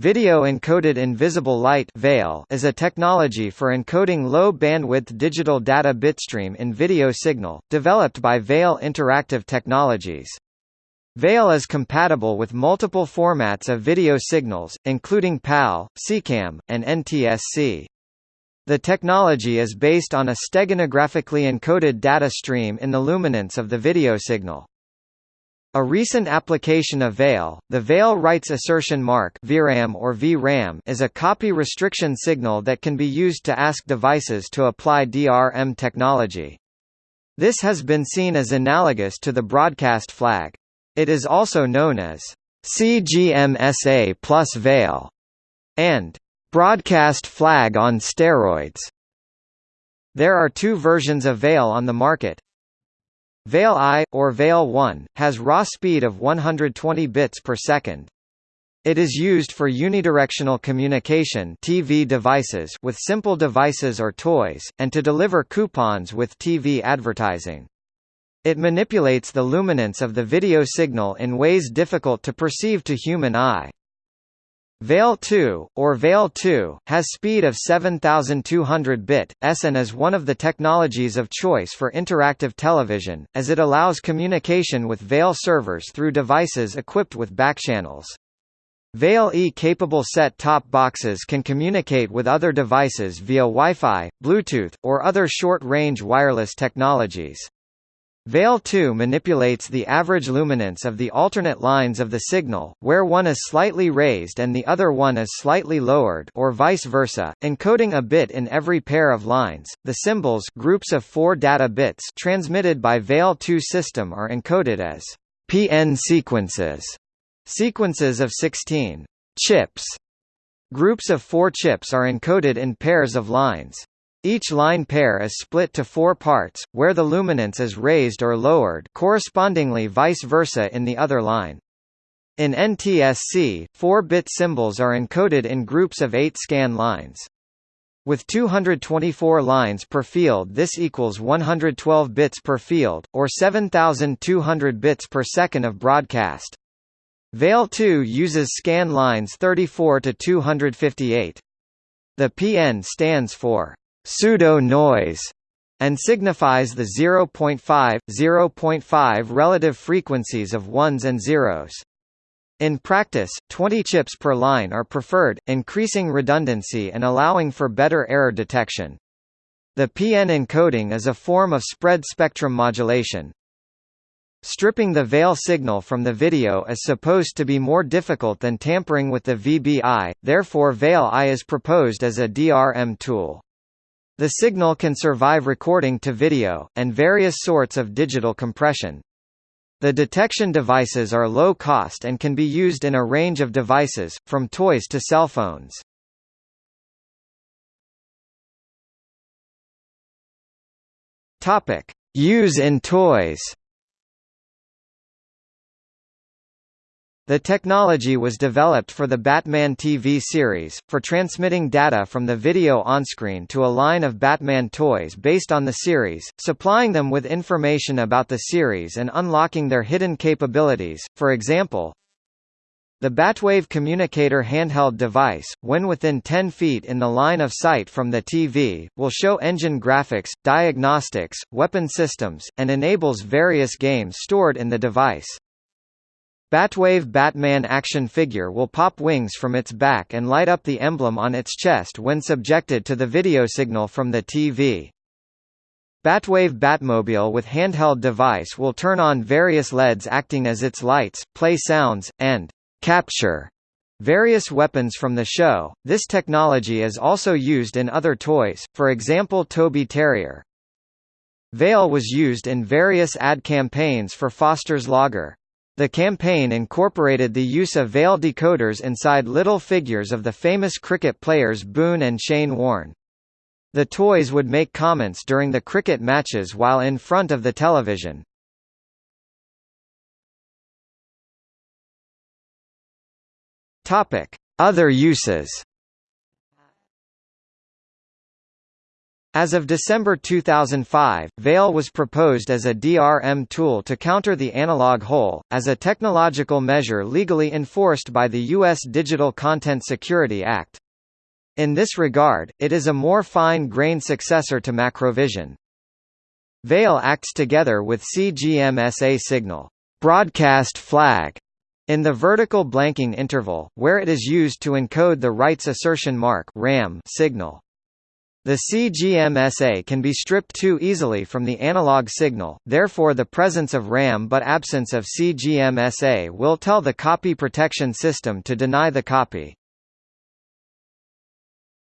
Video encoded invisible light (VEIL) is a technology for encoding low-bandwidth digital data bitstream in video signal, developed by VEIL Interactive Technologies. VEIL is compatible with multiple formats of video signals, including PAL, SECAM, and NTSC. The technology is based on a steganographically encoded data stream in the luminance of the video signal. A recent application of VEIL, the VEIL Rights Assertion Mark VRAM or VRAM is a copy restriction signal that can be used to ask devices to apply DRM technology. This has been seen as analogous to the broadcast flag. It is also known as CGMSA plus VEIL and broadcast flag on steroids. There are two versions of VEIL on the market, VEIL I, or VEIL 1, has raw speed of 120 bits per second. It is used for unidirectional communication TV devices with simple devices or toys, and to deliver coupons with TV advertising. It manipulates the luminance of the video signal in ways difficult to perceive to human eye. VEIL 2, or VEIL 2, has speed of 7200 bit, s and is one of the technologies of choice for interactive television, as it allows communication with VEIL servers through devices equipped with backchannels. VEIL E-capable set-top boxes can communicate with other devices via Wi-Fi, Bluetooth, or other short-range wireless technologies. VEIL 2 manipulates the average luminance of the alternate lines of the signal, where one is slightly raised and the other one is slightly lowered or vice versa, encoding a bit in every pair of lines. The symbols groups of 4 data bits transmitted by VEIL 2 system are encoded as PN sequences, sequences of 16 chips. Groups of 4 chips are encoded in pairs of lines. Each line pair is split to four parts, where the luminance is raised or lowered correspondingly vice versa in the other line. In NTSC, 4-bit symbols are encoded in groups of 8 scan lines. With 224 lines per field this equals 112 bits per field, or 7200 bits per second of broadcast. VEIL 2 uses scan lines 34 to 258. The PN stands for pseudo-noise and signifies the 0.5, 0.5 relative frequencies of ones and zeros. In practice, 20 chips per line are preferred, increasing redundancy and allowing for better error detection. The PN encoding is a form of spread spectrum modulation. Stripping the VEIL signal from the video is supposed to be more difficult than tampering with the VBI, therefore VEIL I is proposed as a DRM tool. The signal can survive recording to video, and various sorts of digital compression. The detection devices are low cost and can be used in a range of devices, from toys to cell phones. Use in toys The technology was developed for the Batman TV series, for transmitting data from the video onscreen to a line of Batman toys based on the series, supplying them with information about the series and unlocking their hidden capabilities, for example, the Batwave communicator handheld device, when within 10 feet in the line of sight from the TV, will show engine graphics, diagnostics, weapon systems, and enables various games stored in the device. Batwave Batman action figure will pop wings from its back and light up the emblem on its chest when subjected to the video signal from the TV. Batwave Batmobile with handheld device will turn on various LEDs acting as its lights, play sounds, and capture various weapons from the show. This technology is also used in other toys, for example Toby Terrier. VEIL was used in various ad campaigns for Foster's Lager. The campaign incorporated the use of VEIL decoders inside little figures of the famous cricket players Boon and Shane Warne. The toys would make comments during the cricket matches while in front of the television. Other uses As of December 2005, Veil was proposed as a DRM tool to counter the analog hole, as a technological measure legally enforced by the U.S. Digital Content Security Act. In this regard, it is a more fine-grained successor to Macrovision. Veil acts together with CGMSA signal broadcast flag in the vertical blanking interval, where it is used to encode the rights assertion mark RAM signal. The CGMSA can be stripped too easily from the analog signal, therefore the presence of RAM but absence of CGMSA will tell the copy protection system to deny the copy.